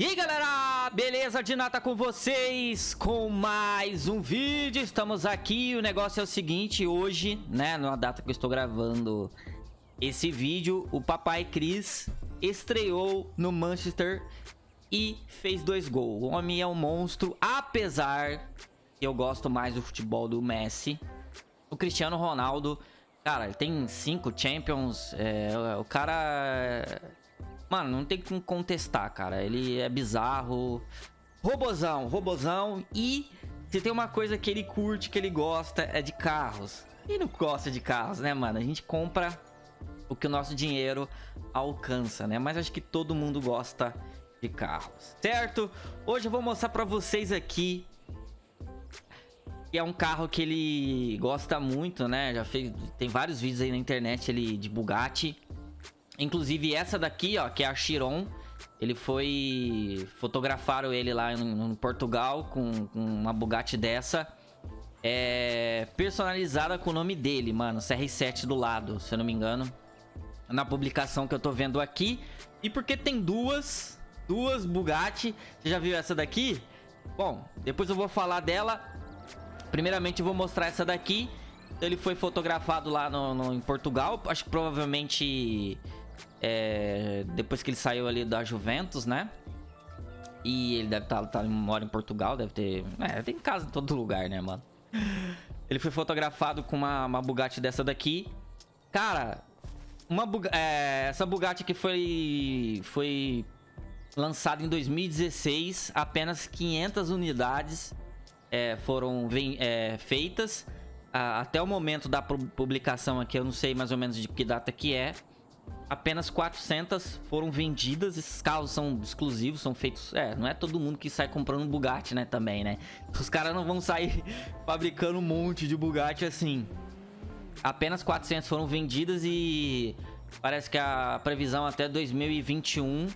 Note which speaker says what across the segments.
Speaker 1: E galera, beleza? De nata com vocês? Com mais um vídeo, estamos aqui, o negócio é o seguinte, hoje, né, na data que eu estou gravando esse vídeo, o papai Cris estreou no Manchester e fez dois gols, o homem é um monstro, apesar que eu gosto mais do futebol do Messi, o Cristiano Ronaldo, cara, ele tem cinco Champions, é, o cara Mano, não tem como contestar, cara. Ele é bizarro. Robozão, robozão. E se tem uma coisa que ele curte, que ele gosta, é de carros. E não gosta de carros, né, mano? A gente compra o que o nosso dinheiro alcança, né? Mas acho que todo mundo gosta de carros, certo? Hoje eu vou mostrar pra vocês aqui que é um carro que ele gosta muito, né? Já fez, tem vários vídeos aí na internet ele de Bugatti. Inclusive essa daqui, ó, que é a Chiron. Ele foi... Fotografaram ele lá em, em Portugal com, com, uma Bugatti dessa. É... Personalizada com o nome dele, mano. CR7 do lado, se eu não me engano. Na publicação que eu tô vendo aqui. E porque tem duas... Duas Bugatti. Você já viu essa daqui? Bom, depois eu vou falar dela. Primeiramente eu vou mostrar essa daqui. Ele foi fotografado lá no, no em Portugal. Acho que provavelmente é, depois que ele saiu ali da Juventus, né? E ele deve estar tá, tá, mora em Portugal, deve ter... É, tem casa em todo lugar, né, mano? Ele foi fotografado com uma, uma Bugatti dessa daqui. Cara, uma é, essa Bugatti que foi, foi lançada em 2016. Apenas 500 unidades é, foram é, feitas. até o momento da publicação aqui, eu não sei mais ou menos de que data que é apenas 400 foram vendidas. Esses carros são exclusivos, são feitos... É, não é todo mundo que sai comprando um Bugatti, né, também, né? Os caras não vão sair fabricando um monte de Bugatti assim. Apenas 400 foram vendidas e parece que a previsão até 2021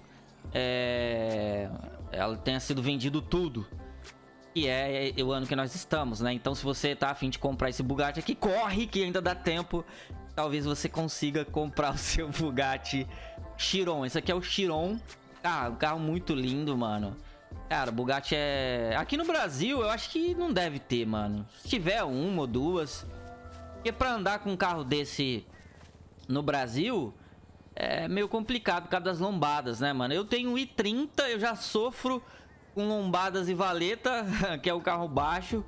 Speaker 1: é... Ela tenha sido vendido tudo. E é, é o ano que nós estamos, né? Então se você tá afim de comprar esse Bugatti aqui, corre que ainda dá tempo talvez você consiga comprar o seu Bugatti Chiron. Esse aqui é o Chiron. Ah, um carro muito lindo, mano. Cara, Bugatti é... Aqui no Brasil, eu acho que não deve ter, mano. Se tiver uma ou duas... Porque pra andar com um carro desse no Brasil... É meio complicado por causa das lombadas, né, mano? Eu tenho um i30, eu já sofro com lombadas e valeta, que é o carro baixo.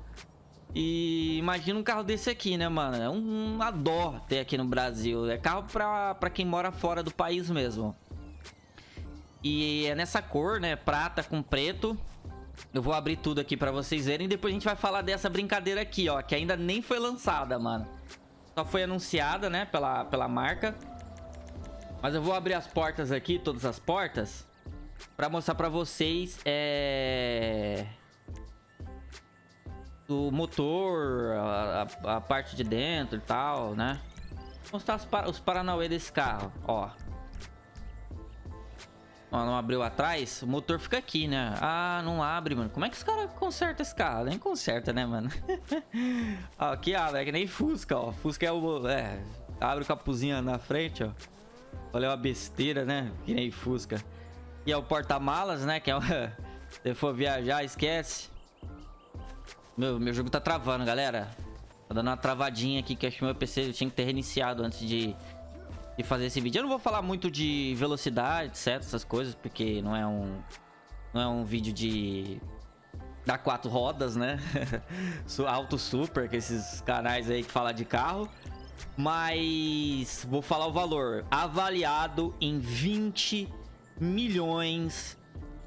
Speaker 1: E imagina um carro desse aqui, né, mano? É um, uma dó ter aqui no Brasil. É carro pra, pra quem mora fora do país mesmo. E é nessa cor, né? Prata com preto. Eu vou abrir tudo aqui pra vocês verem. Depois a gente vai falar dessa brincadeira aqui, ó. Que ainda nem foi lançada, mano. Só foi anunciada, né? Pela, pela marca. Mas eu vou abrir as portas aqui, todas as portas. Pra mostrar pra vocês, é do motor, a, a, a, parte de dentro e tal, né? Vou mostrar os, os paranauê desse carro, ó. Ó, não abriu atrás, o motor fica aqui, né? Ah, não abre, mano. Como é que os caras consertam esse carro? Nem conserta, né, mano? ó, aqui abre, é que nem Fusca, ó. Fusca é o... É, abre o capuzinho na frente, ó. Olha uma besteira, né? Que nem Fusca. E é o porta-malas, né? Que é o... Se for viajar, esquece. Meu, meu jogo tá travando, galera. Tá dando uma travadinha aqui que acho que meu PC tinha que ter reiniciado antes de, de fazer esse vídeo. Eu não vou falar muito de velocidade, etc, essas coisas, porque não é um não é um vídeo de dar quatro rodas, né? Auto Super, que esses canais aí que falam de carro. Mas vou falar o valor. Avaliado em 20 milhões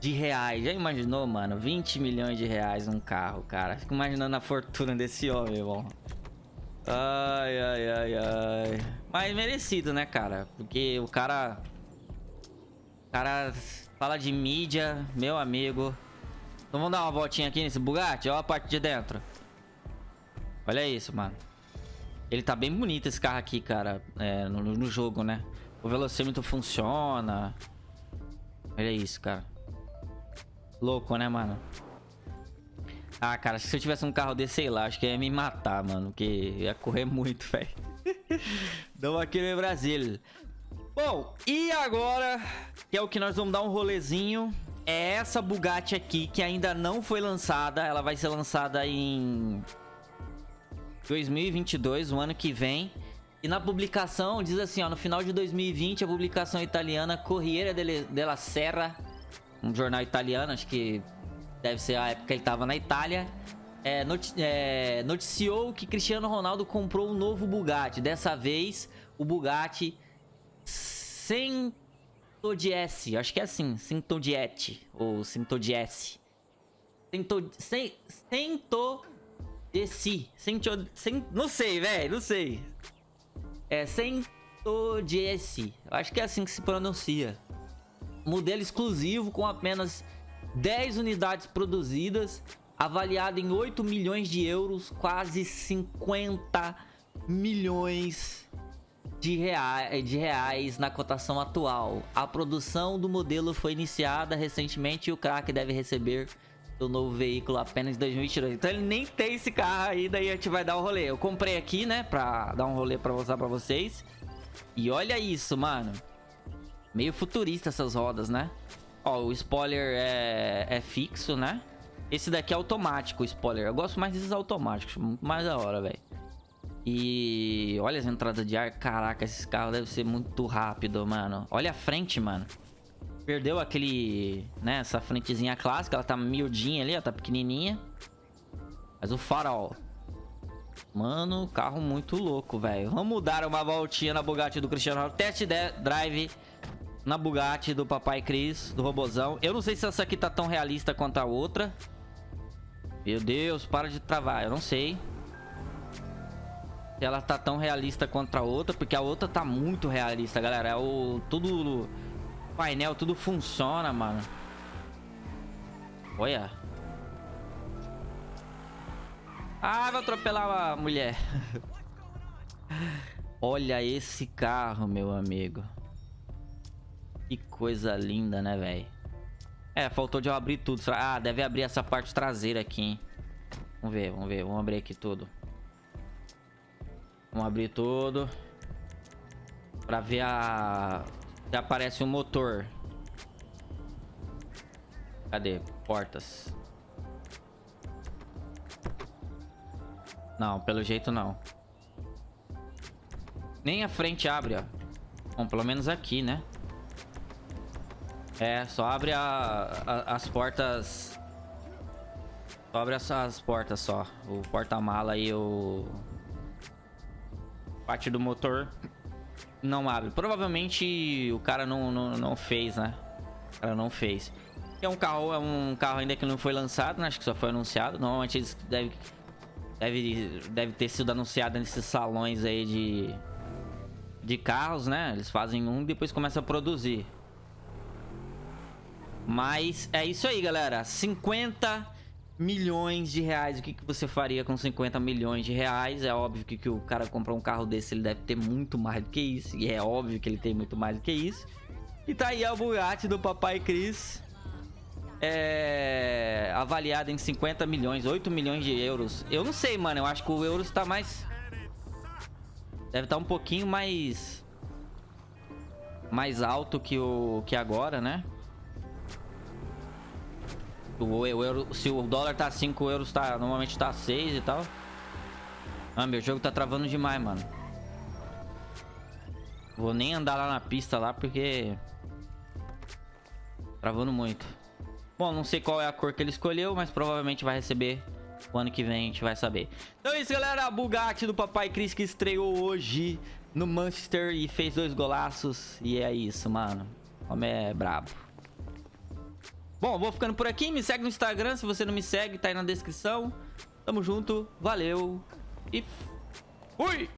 Speaker 1: de reais. Já imaginou, mano? 20 milhões de reais num carro, cara. Fico imaginando a fortuna desse homem, irmão. Ai, ai, ai, ai. Mas merecido, né, cara? Porque o cara... O cara fala de mídia, meu amigo. Então vamos dar uma voltinha aqui nesse Bugatti? Olha a parte de dentro. Olha isso, mano. Ele tá bem bonito esse carro aqui, cara. É, no, no jogo, né? O velocímetro funciona. Olha isso, cara. Louco, né, mano? Ah, cara, se eu tivesse um carro desse, sei lá, acho que ia me matar, mano. Porque ia correr muito, velho. Damos aqui no Brasil. Bom, e agora, que é o que nós vamos dar um rolezinho, é essa Bugatti aqui, que ainda não foi lançada. Ela vai ser lançada em 2022, o ano que vem. E na publicação, diz assim, ó, no final de 2020, a publicação italiana Corriere della Serra, um jornal italiano, acho que deve ser a época que ele estava na Itália, é, noti é, noticiou que Cristiano Ronaldo comprou um novo Bugatti. Dessa vez, o Bugatti Sintodiesse, acho que é assim, Sintodiette, ou Sintodiesse. Sintodiesse, Sintodiesse, não sei, velho, não sei. É Sentodiesse. Acho que é assim que se pronuncia. Modelo exclusivo com apenas 10 unidades produzidas, avaliado em 8 milhões de euros, quase 50 milhões de, rea de reais na cotação atual. A produção do modelo foi iniciada recentemente e o craque deve receber do novo veículo apenas em 2022. Então ele nem tem esse carro aí, daí a gente vai dar um rolê. Eu comprei aqui, né, pra dar um rolê pra mostrar pra vocês. E olha isso, mano. Meio futurista essas rodas, né? Ó, o spoiler é, é fixo, né? Esse daqui é automático, o spoiler. Eu gosto mais desses automáticos, muito mais da hora, velho. E olha as entradas de ar. Caraca, esses carros devem ser muito rápido, mano. Olha a frente, mano. Perdeu aquele, né, essa frentezinha clássica, ela tá miudinha ali, ó, tá pequenininha. Mas o farol. Mano, carro muito louco, velho. Vamos dar uma voltinha na Bugatti do Cristiano Ronaldo. Test drive na Bugatti do Papai Cris, do Robozão. Eu não sei se essa aqui tá tão realista quanto a outra. Meu Deus, para de travar. Eu não sei. Se ela tá tão realista quanto a outra, porque a outra tá muito realista, galera. É o tudo painel tudo funciona, mano. Olha. Ah, vai atropelar a mulher. Olha esse carro, meu amigo. Que coisa linda, né, velho? É, faltou de eu abrir tudo. Ah, deve abrir essa parte traseira aqui, hein? Vamos ver, vamos ver. Vamos abrir aqui tudo. Vamos abrir tudo. Pra ver a... Já aparece um motor. Cadê? Portas. Não, pelo jeito não. Nem a frente abre, ó. Bom, pelo menos aqui, né? É, só abre a, a, as portas... Só abre as, as portas só. O porta-mala e o... Parte do motor não abre. Provavelmente o cara não, não, não fez, né? O cara não fez. É um carro, é um carro ainda que não foi lançado, né? Acho que só foi anunciado. Normalmente eles deve, deve, deve ter sido anunciado nesses salões aí de, de carros, né? Eles fazem um e depois começam a produzir. Mas é isso aí, galera. 50 milhões de reais. O que, que você faria com 50 milhões de reais? É óbvio que, que o cara comprar um carro desse, ele deve ter muito mais do que isso. E é óbvio que ele tem muito mais do que isso. E tá aí a Bugatti do Papai Cris. É... Avaliada em 50 milhões, 8 milhões de euros. Eu não sei, mano. Eu acho que o euro está mais... Deve estar tá um pouquinho mais... Mais alto que o que agora, né? O, euro, se o dólar tá 5 euros, tá, normalmente tá 6 e tal. Ah, meu jogo tá travando demais, mano. Vou nem andar lá na pista lá, porque... Travando muito. Bom, não sei qual é a cor que ele escolheu, mas provavelmente vai receber o ano que vem, a gente vai saber. Então é isso, galera. A Bugatti do Papai Cris que estreou hoje no Manchester e fez dois golaços. E é isso, mano. O homem é brabo. Bom, vou ficando por aqui. Me segue no Instagram. Se você não me segue, tá aí na descrição. Tamo junto. Valeu. E fui!